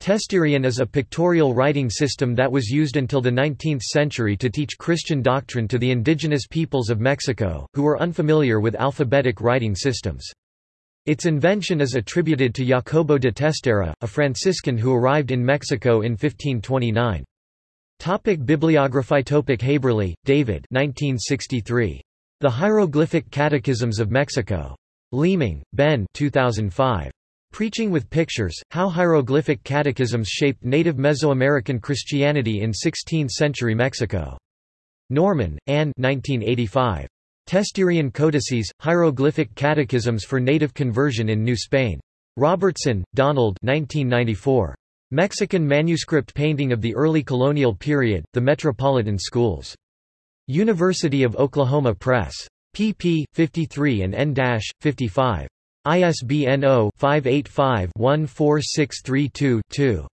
Testerian is a pictorial writing system that was used until the 19th century to teach Christian doctrine to the indigenous peoples of Mexico, who were unfamiliar with alphabetic writing systems. Its invention is attributed to Jacobo de Testera, a Franciscan who arrived in Mexico in 1529. Topic Bibliography Topic Haberle, David 1963. The Hieroglyphic Catechisms of Mexico. Leeming, Ben 2005. Preaching with Pictures, How Hieroglyphic Catechisms Shaped Native Mesoamerican Christianity in Sixteenth-Century Mexico. Normann, Anne 1985. Testerian Codices, Hieroglyphic Catechisms for Native Conversion in New Spain. Robertson, Donald 1994. Mexican Manuscript Painting of the Early Colonial Period, The Metropolitan Schools. University of Oklahoma Press. pp. 53 and n-55. ISBN 0-585-14632-2.